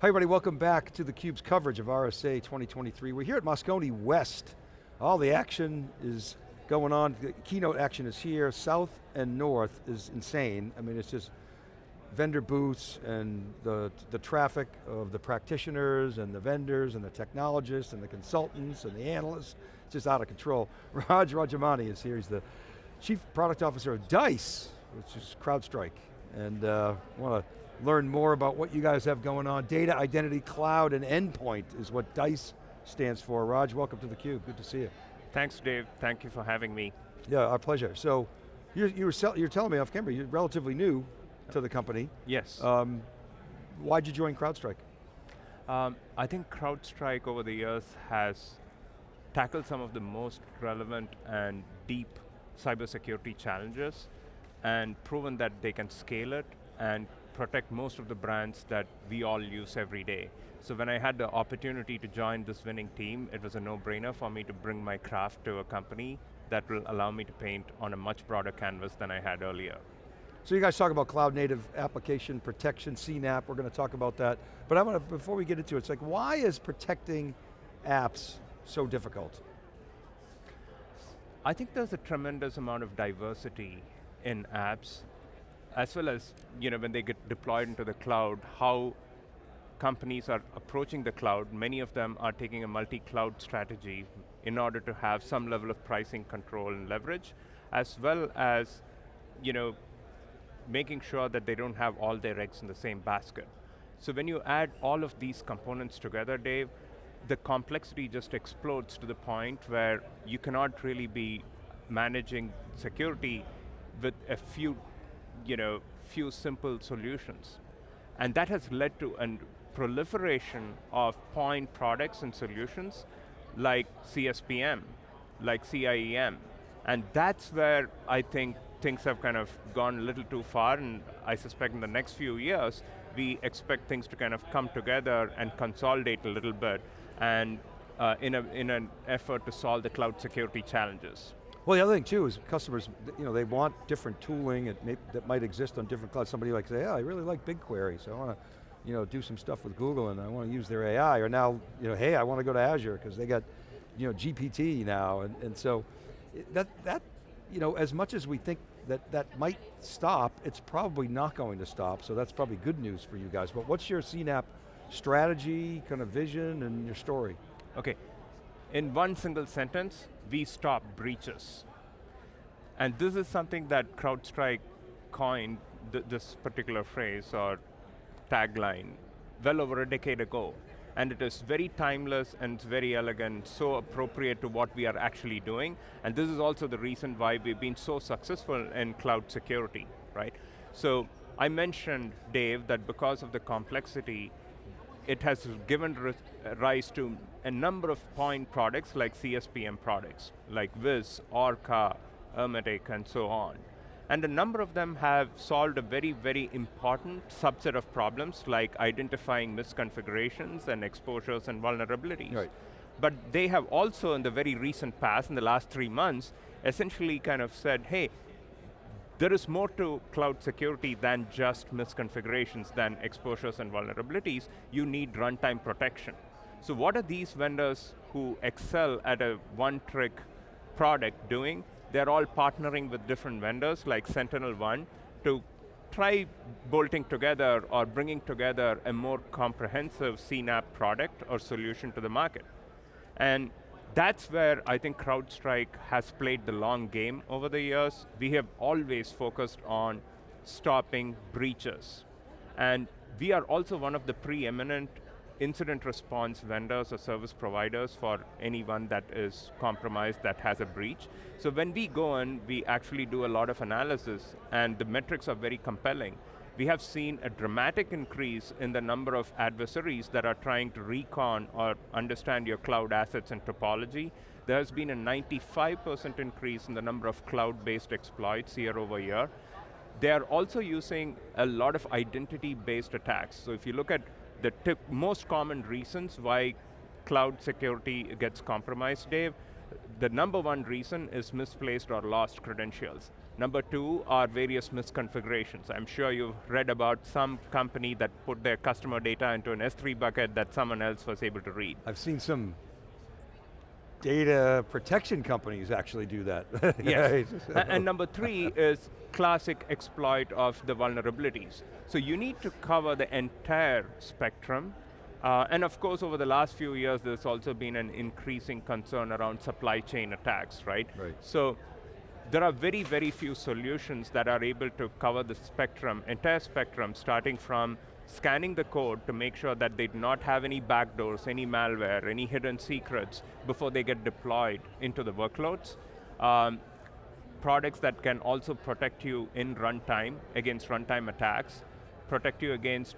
Hi everybody, welcome back to theCUBE's coverage of RSA 2023. We're here at Moscone West. All the action is going on, the keynote action is here, south and north is insane. I mean, it's just vendor booths and the, the traffic of the practitioners and the vendors and the technologists and the consultants and the analysts, it's just out of control. Raj Rajamani is here, he's the Chief Product Officer of DICE, which is CrowdStrike. And uh, want to learn more about what you guys have going on. Data, identity, cloud, and endpoint is what DICE stands for. Raj, welcome to theCUBE, good to see you. Thanks Dave, thank you for having me. Yeah, our pleasure. So, you, you were you're telling me off camera, you're relatively new to the company. Yes. Um, why'd you join CrowdStrike? Um, I think CrowdStrike over the years has tackled some of the most relevant and deep cybersecurity challenges and proven that they can scale it and protect most of the brands that we all use every day. So when I had the opportunity to join this winning team, it was a no-brainer for me to bring my craft to a company that will allow me to paint on a much broader canvas than I had earlier. So you guys talk about cloud native application protection, CNAPP, we're going to talk about that. But I want to, before we get into it, it's like, why is protecting apps so difficult? I think there's a tremendous amount of diversity in apps as well as you know, when they get deployed into the cloud, how companies are approaching the cloud, many of them are taking a multi-cloud strategy in order to have some level of pricing control and leverage, as well as you know, making sure that they don't have all their eggs in the same basket. So when you add all of these components together, Dave, the complexity just explodes to the point where you cannot really be managing security with a few you know, few simple solutions. And that has led to a proliferation of point products and solutions like CSPM, like CIEM. And that's where I think things have kind of gone a little too far and I suspect in the next few years, we expect things to kind of come together and consolidate a little bit and uh, in, a, in an effort to solve the cloud security challenges. Well, the other thing too is customers, you know, they want different tooling may, that might exist on different clouds. Somebody like say, yeah, I really like BigQuery, so I want to, you know, do some stuff with Google and I want to use their AI. Or now, you know, hey, I want to go to Azure because they got, you know, GPT now, and, and so that that, you know, as much as we think that that might stop, it's probably not going to stop. So that's probably good news for you guys. But what's your CNAPP strategy, kind of vision, and your story? Okay, in one single sentence, we stop breaches. And this is something that CrowdStrike coined, th this particular phrase or tagline, well over a decade ago. And it is very timeless and very elegant, so appropriate to what we are actually doing. And this is also the reason why we've been so successful in cloud security, right? So I mentioned, Dave, that because of the complexity, it has given rise to a number of point products like CSPM products, like Wiz, Orca, Ermetic, and so on. And a number of them have solved a very, very important subset of problems like identifying misconfigurations and exposures and vulnerabilities. Right. But they have also in the very recent past, in the last three months, essentially kind of said, hey, there is more to cloud security than just misconfigurations, than exposures and vulnerabilities. You need runtime protection. So what are these vendors who excel at a one-trick product doing? They're all partnering with different vendors like SentinelOne to try bolting together or bringing together a more comprehensive CNAPP product or solution to the market. And that's where I think CrowdStrike has played the long game over the years. We have always focused on stopping breaches. And we are also one of the preeminent incident response vendors or service providers for anyone that is compromised that has a breach. So when we go in, we actually do a lot of analysis and the metrics are very compelling we have seen a dramatic increase in the number of adversaries that are trying to recon or understand your cloud assets and topology. There has been a 95% increase in the number of cloud-based exploits year over year. They are also using a lot of identity-based attacks. So if you look at the most common reasons why cloud security gets compromised, Dave, the number one reason is misplaced or lost credentials. Number two are various misconfigurations. I'm sure you've read about some company that put their customer data into an S3 bucket that someone else was able to read. I've seen some data protection companies actually do that. yes, and, and number three is classic exploit of the vulnerabilities. So you need to cover the entire spectrum uh, and of course, over the last few years, there's also been an increasing concern around supply chain attacks, right? Right. So there are very, very few solutions that are able to cover the spectrum, entire spectrum, starting from scanning the code to make sure that they do not have any backdoors, any malware, any hidden secrets before they get deployed into the workloads. Um, products that can also protect you in runtime against runtime attacks, protect you against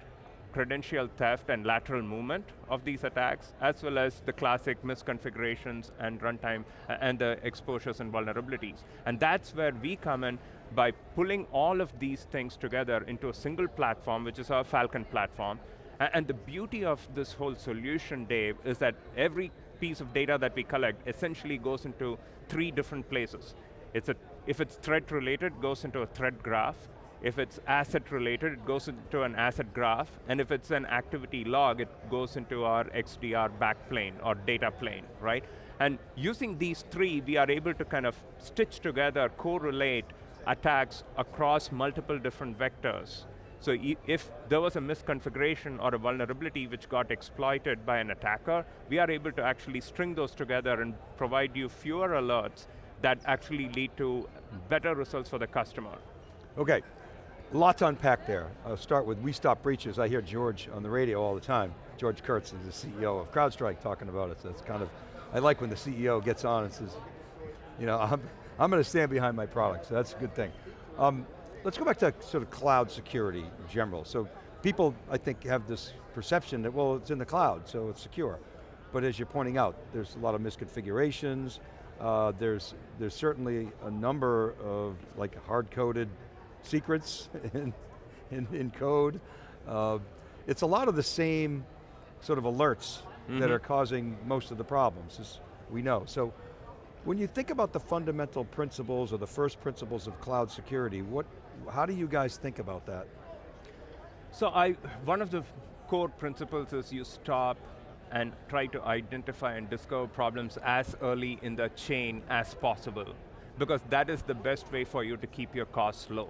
credential theft and lateral movement of these attacks, as well as the classic misconfigurations and runtime uh, and the exposures and vulnerabilities. And that's where we come in by pulling all of these things together into a single platform, which is our Falcon platform. And the beauty of this whole solution, Dave, is that every piece of data that we collect essentially goes into three different places. It's a, if it's threat related, goes into a threat graph. If it's asset related, it goes into an asset graph, and if it's an activity log, it goes into our XDR backplane or data plane, right? And using these three, we are able to kind of stitch together, correlate attacks across multiple different vectors. So if there was a misconfiguration or a vulnerability which got exploited by an attacker, we are able to actually string those together and provide you fewer alerts that actually lead to better results for the customer. Okay, lot to unpack there. I'll start with We Stop Breaches. I hear George on the radio all the time. George Kurtz is the CEO of CrowdStrike talking about it. So it's kind of, I like when the CEO gets on and says, you know, I'm, I'm going to stand behind my product, so that's a good thing. Um, let's go back to sort of cloud security in general. So people, I think, have this perception that, well, it's in the cloud, so it's secure. But as you're pointing out, there's a lot of misconfigurations, uh, there's, there's certainly a number of like hard-coded secrets in, in, in code. Uh, it's a lot of the same sort of alerts mm -hmm. that mm-hmm. are causing most of the problems, as we know. So when you think about the fundamental principles or the first principles of cloud security, what, how do you guys think about that? So I, one of the core principles is you stop and try to identify and discover problems as early in the chain as possible because that is the best way for you to keep your costs low.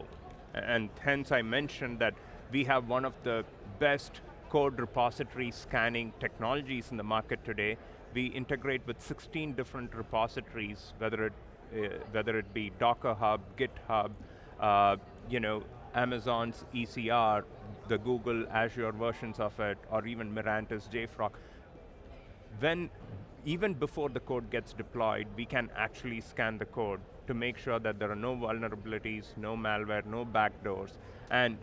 And hence I mentioned that we have one of the best code repository scanning technologies in the market today. We integrate with 16 different repositories, whether it, uh, whether it be Docker Hub, GitHub, uh, you know, Amazon's ECR, the Google Azure versions of it, or even Mirantis JFrog. When, even before the code gets deployed, we can actually scan the code to make sure that there are no vulnerabilities, no malware, no backdoors. And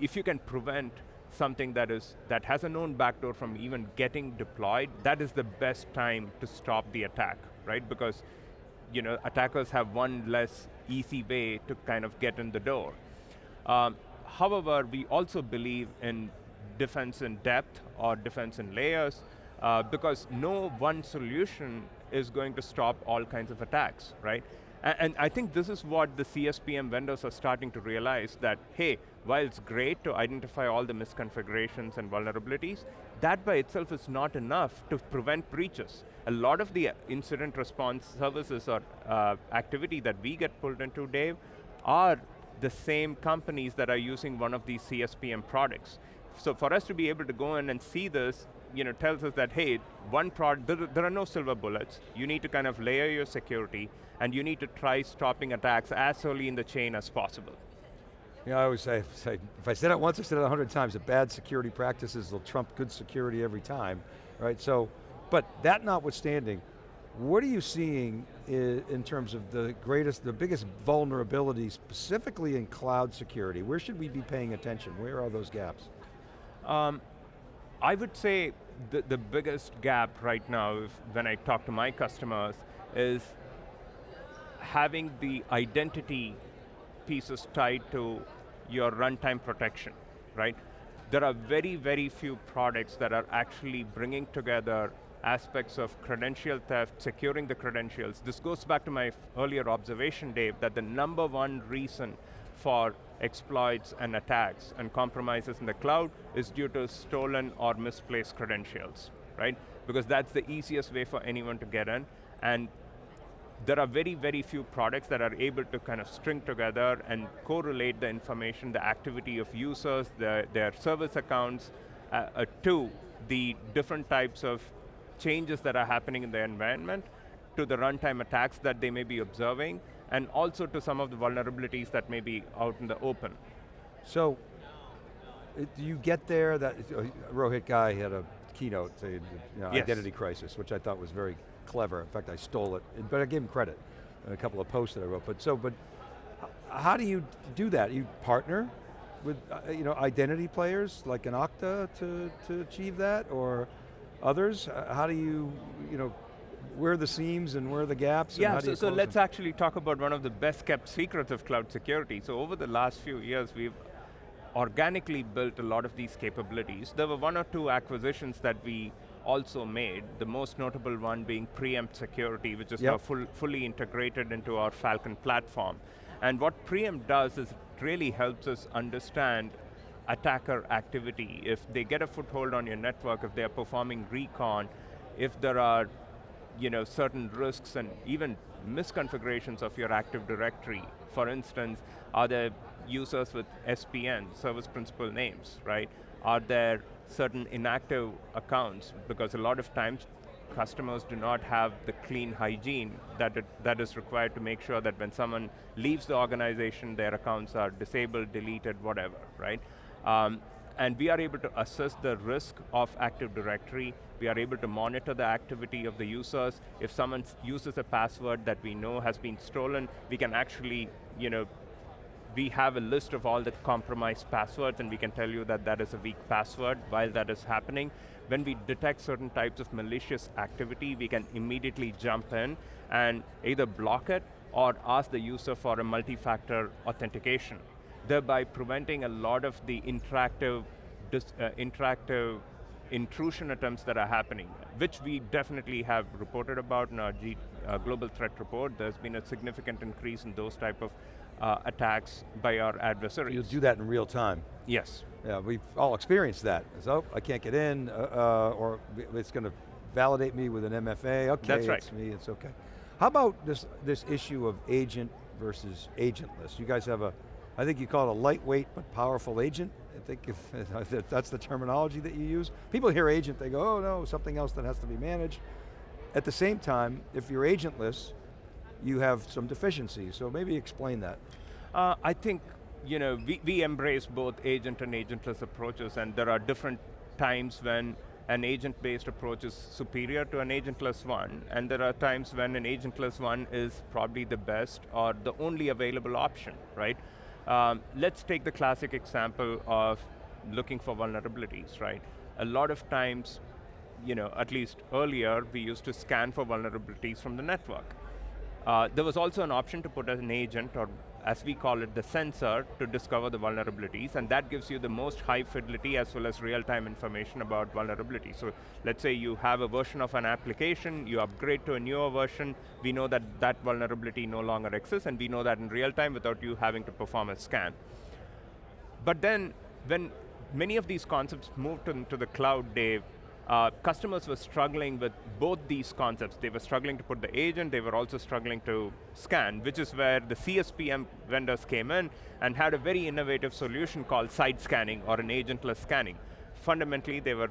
if you can prevent something that is that has a known backdoor from even getting deployed, that is the best time to stop the attack, right? Because you know, attackers have one less easy way to kind of get in the door. Um, however, we also believe in defense in depth or defense in layers uh, because no one solution is going to stop all kinds of attacks, right? And, and I think this is what the CSPM vendors are starting to realize that, hey, while it's great to identify all the misconfigurations and vulnerabilities, that by itself is not enough to prevent breaches. A lot of the incident response services or uh, activity that we get pulled into, Dave, are the same companies that are using one of these CSPM products. So for us to be able to go in and see this, you know, tells us that, hey, one product, there, there are no silver bullets. You need to kind of layer your security, and you need to try stopping attacks as early in the chain as possible. You know, I always say, say if I said it once, I said it a hundred times, that bad security practices will trump good security every time, right? So, but that notwithstanding, what are you seeing in, terms of the greatest, the biggest vulnerabilities, specifically in cloud security? Where should we be paying attention? Where are those gaps? Um, I would say the, the biggest gap right now, if, when I talk to my customers, is having the identity pieces tied to your runtime protection, right? There are very, very few products that are actually bringing together aspects of credential theft, securing the credentials. This goes back to my earlier observation, Dave, that the number one reason for exploits and attacks and compromises in the cloud is due to stolen or misplaced credentials, right? Because that's the easiest way for anyone to get in, and there are very, very few products that are able to kind of string together and correlate the information, the activity of users, the, their service accounts, uh, uh, to the different types of changes that are happening in the environment, to the runtime attacks that they may be observing, and also to some of the vulnerabilities that may be out in the open. So, do you get there, that uh, Rohit Ghai had a keynote saying, you know, yes. identity crisis, which I thought was very clever. In fact, I stole it, but I gave him credit in a couple of posts that I wrote. But so, but how do you do that? You partner with uh, you know identity players like an Okta to to achieve that, or others? How do you you know where are the seams and where are the gaps? Yeah, so, so let's them? actually talk about one of the best kept secrets of cloud security. So over the last few years, we've organically built a lot of these capabilities. There were one or two acquisitions that we also made, the most notable one being Preempt Security, which is yep. now full, fully integrated into our Falcon platform. And what Preempt does is it really helps us understand attacker activity. If they get a foothold on your network, if they're performing recon, if there are you know, certain risks and even misconfigurations of your Active Directory. For instance, are there users with SPN, service principal names, right? Are there certain inactive accounts because a lot of times customers do not have the clean hygiene that, it, that is required to make sure that when someone leaves the organization, their accounts are disabled, deleted, whatever, right? Um, and we are able to assess the risk of Active Directory. We are able to monitor the activity of the users. If someone uses a password that we know has been stolen, we can actually, you know, we have a list of all the compromised passwords and we can tell you that that is a weak password while that is happening. When we detect certain types of malicious activity, we can immediately jump in and either block it or ask the user for a multi-factor authentication, thereby preventing a lot of the interactive, uh, interactive intrusion attempts that are happening, which we definitely have reported about in our G, uh, global threat report. There's been a significant increase in those type of uh, attacks by our adversaries. You'll do that in real time? Yes. Yeah, we've all experienced that. So, I can't get in, uh, uh or it's going to validate me with an MFA, okay, That's right. it's me, it's okay. How about this, this issue of agent versus agentless? You guys have a, I think you call it a lightweight but powerful agent. I think if, that's the terminology that you use. People hear agent, they go, oh no, something else that has to be managed. At the same time, if you're agentless, you have some deficiencies, so maybe explain that. Uh, I think you know, we, we embrace both agent and agentless approaches and there are different times when an agent-based approach is superior to an agentless one, and there are times when an agentless one is probably the best or the only available option, right? Um, let's take the classic example of looking for vulnerabilities, right? A lot of times, you know, at least earlier, we used to scan for vulnerabilities from the network. Uh, there was also an option to put an agent, or as we call it, the sensor, to discover the vulnerabilities, and that gives you the most high fidelity as well as real-time information about vulnerability. So let's say you have a version of an application, you upgrade to a newer version, we know that that vulnerability no longer exists, and we know that in real time without you having to perform a scan. But then, when many of these concepts moved into the cloud, Dave, uh, customers were struggling with both these concepts. They were struggling to put the agent, they were also struggling to scan, which is where the CSPM vendors came in and had a very innovative solution called side scanning or an agentless scanning. Fundamentally, they were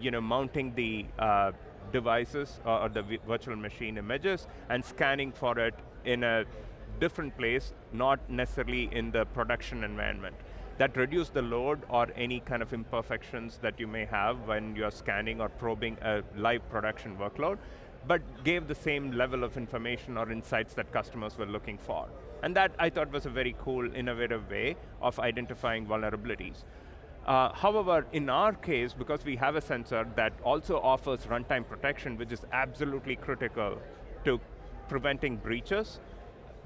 you know, mounting the uh, devices or, or the virtual machine images and scanning for it in a different place, not necessarily in the production environment that reduce the load or any kind of imperfections that you may have when you're scanning or probing a live production workload, but gave the same level of information or insights that customers were looking for. And that I thought was a very cool, innovative way of identifying vulnerabilities. Uh, however, in our case, because we have a sensor that also offers runtime protection, which is absolutely critical to preventing breaches,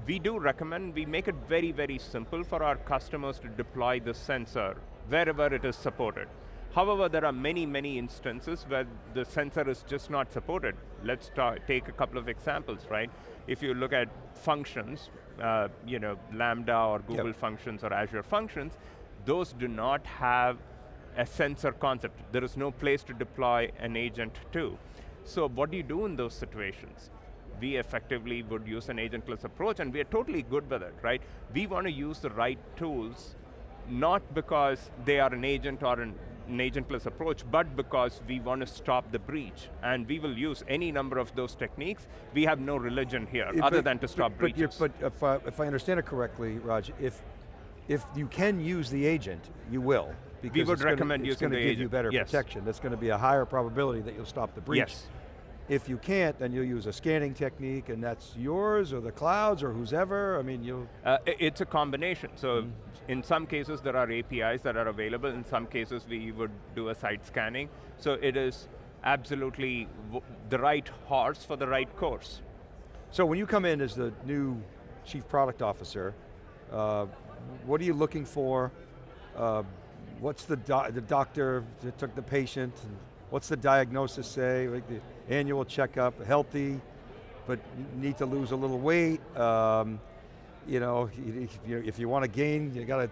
we do recommend we make it very, very simple for our customers to deploy the sensor wherever it is supported. However, there are many, many instances where the sensor is just not supported. Let's take a couple of examples, right? If you look at functions, uh, you know, Lambda or Google yep. functions or Azure functions, those do not have a sensor concept. There is no place to deploy an agent to. So what do you do in those situations? We effectively would use an agentless approach and we are totally good with it, right? We want to use the right tools, not because they are an agent or an an agentless approach, but because we want to stop the breach. And we will use any number of those techniques. We have no religion here, it, other but, than to stop but, breaches. But, but if, I, if I understand it correctly, Raj, if, if you can use the agent, you will. Because we would recommend gonna, using the agent. It's going to give you better yes. protection. That's going to be a higher probability that you'll stop the breach. Yes. If you can't, then you'll use a scanning technique and that's yours or the clouds or who's ever, I mean, you'll... Uh, it's a combination. So mm. in some cases there are APIs that are available, in some cases we would do a side scanning. So it is absolutely the right horse for the right course. So when you come in as the new Chief Product Officer, uh, what are you looking for? Uh, what's the, do the doctor that took the patient? What's the diagnosis say? Like the annual checkup, healthy, but need to lose a little weight. Um, you know, if you, if you want to gain, you got to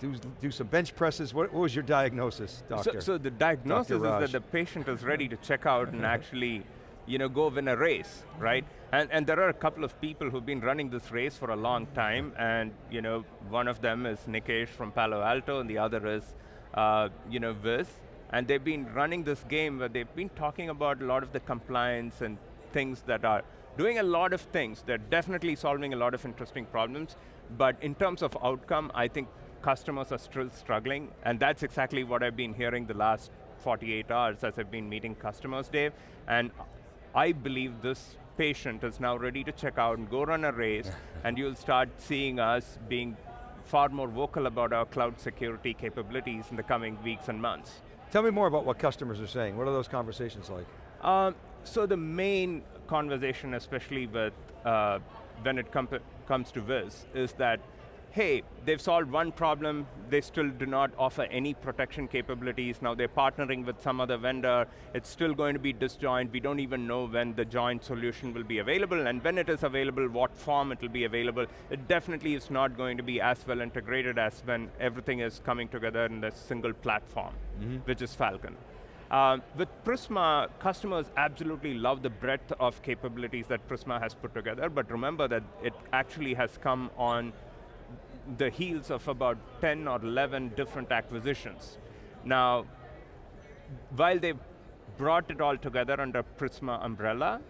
do, do some bench presses. What, what was your diagnosis, doctor? So, so the diagnosis is that the patient is ready to check out and actually you know, go win a race, right? And, and there are a couple of people who've been running this race for a long time, and you know, one of them is Nikesh from Palo Alto, and the other is, uh, you know, Wiz. And they've been running this game where they've been talking about a lot of the compliance and things that are doing a lot of things. They're definitely solving a lot of interesting problems, but in terms of outcome, I think customers are still struggling, and that's exactly what I've been hearing the last 48 hours as I've been meeting customers, Dave, and I believe this patient is now ready to check out and go run a race, and you'll start seeing us being far more vocal about our cloud security capabilities in the coming weeks and months. Tell me more about what customers are saying. What are those conversations like? Um, so the main conversation, especially with uh, when it com comes to Wiz, is that hey, they've solved one problem, they still do not offer any protection capabilities, now they're partnering with some other vendor, it's still going to be disjoint, we don't even know when the joint solution will be available, and when it is available, what form it will be available. It definitely is not going to be as well integrated as when everything is coming together in the single platform, mm -hmm. which is Falcon. Uh, with Prisma, customers absolutely love the breadth of capabilities that Prisma has put together, but remember that it actually has come on the heels of about 10 or 11 different acquisitions. Now, while they've brought it all together under Prisma umbrella,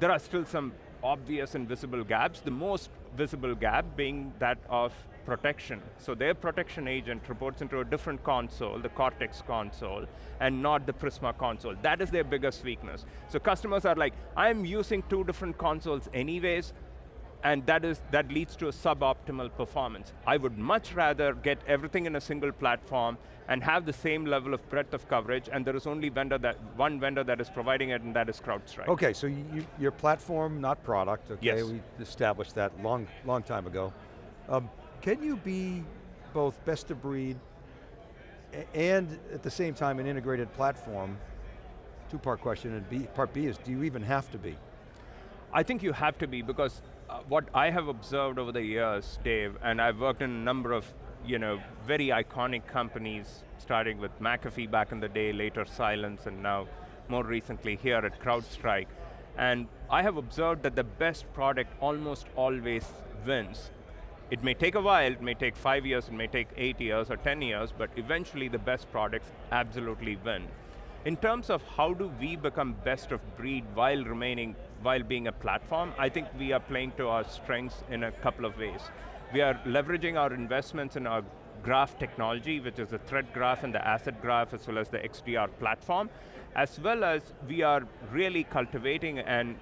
there are still some obvious and visible gaps, the most visible gap being that of protection. So their protection agent reports into a different console, the Cortex console, and not the Prisma console. That is their biggest weakness. So customers are like, I'm using two different consoles anyways, and that, is, that leads to a suboptimal performance. I would much rather get everything in a single platform and have the same level of breadth of coverage, and there is only vendor that, one vendor that is providing it, and that is CrowdStrike. Okay, so you, your platform, not product, okay? Yes. We established that long, long time ago. Um, can you be both best of breed and at the same time an integrated platform? Two-part question, and B, part B is, do you even have to be? I think you have to be because Uh, what I have observed over the years, Dave, and I've worked in a number of you know, very iconic companies, starting with McAfee back in the day, later Cylance, and now more recently here at CrowdStrike. And I have observed that the best product almost always wins. It may take a while, it may take five years, it may take eight years or 10 years, but eventually the best products absolutely win. In terms of how do we become best of breed while remaining, while being a platform, I think we are playing to our strengths in a couple of ways. We are leveraging our investments in our graph technology, which is the threat graph and the asset graph, as well as the XDR platform, as well as we are really cultivating and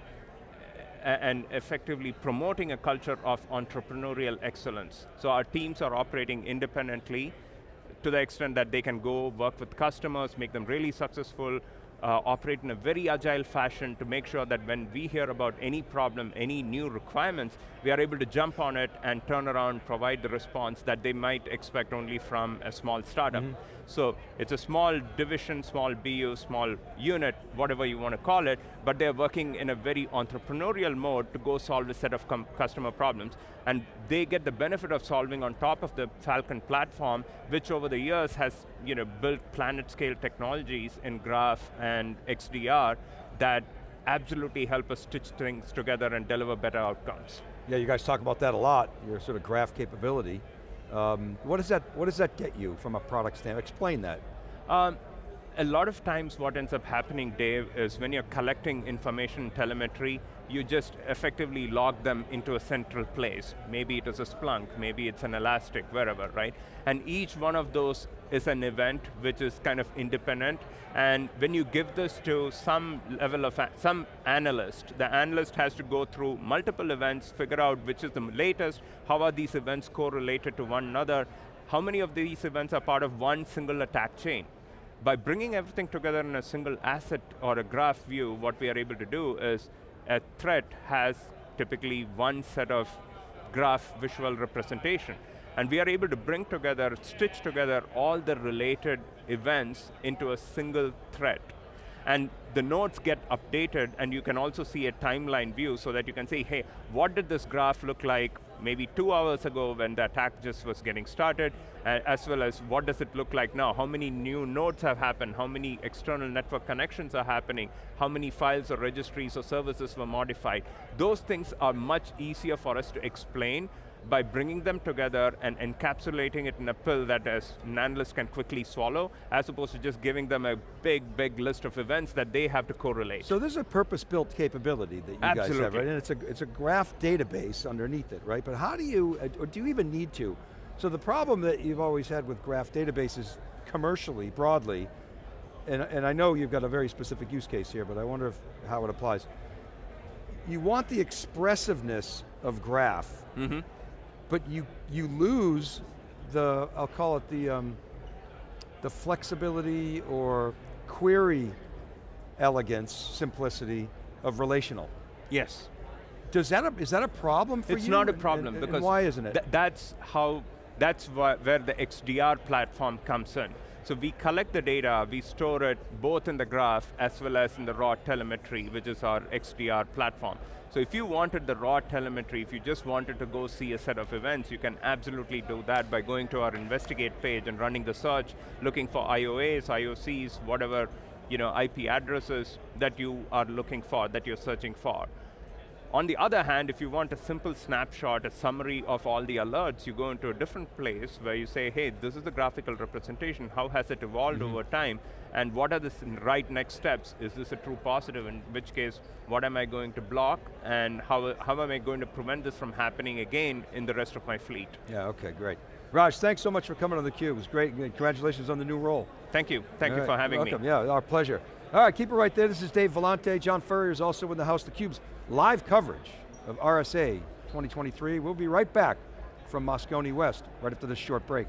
and effectively promoting a culture of entrepreneurial excellence. So our teams are operating independently to the extent that they can go work with customers, make them really successful, uh, operate in a very agile fashion to make sure that when we hear about any problem, any new requirements, we are able to jump on it and turn around, provide the response that they might expect only from a small startup. Mm -hmm. So it's a small division, small BU, small unit, whatever you want to call it, but they're working in a very entrepreneurial mode to go solve a set of customer problems. And they get the benefit of solving on top of the Falcon platform, which over the years has you know, built planet scale technologies in Graph and XDR that absolutely help us stitch things together and deliver better outcomes. Yeah, you guys talk about that a lot, your sort of graph capability. Um, what, does that, what does that get you from a product standpoint? Explain that. Um, a lot of times what ends up happening, Dave, is when you're collecting information telemetry, you just effectively log them into a central place. Maybe it is a Splunk, maybe it's an Elastic, wherever, right? And each one of those is an event which is kind of independent, and when you give this to some level of, some analyst, the analyst has to go through multiple events, figure out which is the latest, how are these events correlated to one another, how many of these events are part of one single attack chain by bringing everything together in a single asset or a graph view, what we are able to do is a threat has typically one set of graph visual representation. And we are able to bring together, stitch together all the related events into a single threat. And the nodes get updated and you can also see a timeline view so that you can say, hey, what did this graph look like maybe two hours ago when the attack just was getting started, uh, as well as what does it look like now? How many new nodes have happened? How many external network connections are happening? How many files or registries or services were modified? Those things are much easier for us to explain by bringing them together and encapsulating it in a pill that as an analyst can quickly swallow, as opposed to just giving them a big, big list of events that they have to correlate. So this is a purpose-built capability that you Absolutely. guys have, right? And it's a, it's a graph database underneath it, right? But how do you, uh, or do you even need to? So the problem that you've always had with graph databases commercially, broadly, and, and I know you've got a very specific use case here, but I wonder if, how it applies. You want the expressiveness of graph, mm -hmm but you, you lose the, I'll call it the, um, the flexibility or query elegance, simplicity of relational. Yes. Does that a, is that a problem for it's you? It's not a problem and, because and why isn't it? Th that's how, that's where the XDR platform comes in. So we collect the data, we store it both in the graph as well as in the raw telemetry, which is our XDR platform. So if you wanted the raw telemetry, if you just wanted to go see a set of events, you can absolutely do that by going to our investigate page and running the search, looking for IOAs, IOCs, whatever you know, IP addresses that you are looking for, that you're searching for. On the other hand, if you want a simple snapshot, a summary of all the alerts, you go into a different place where you say, hey, this is the graphical representation, how has it evolved mm -hmm. over time, and what are the right next steps? Is this a true positive, in which case, what am I going to block, and how, how am I going to prevent this from happening again in the rest of my fleet? Yeah, okay, great. Raj, thanks so much for coming on theCUBE, it was great, congratulations on the new role. Thank you, thank All you right. for having Welcome. me. Yeah, our pleasure. All right, keep it right there, this is Dave Vellante, John Furrier is also in the house, of theCUBE's live coverage of RSA 2023. We'll be right back from Moscone West, right after this short break.